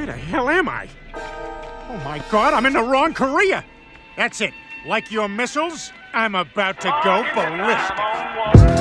Where the hell am I? Oh my god, I'm in the wrong Korea! That's it. Like your missiles, I'm about to go ballistic.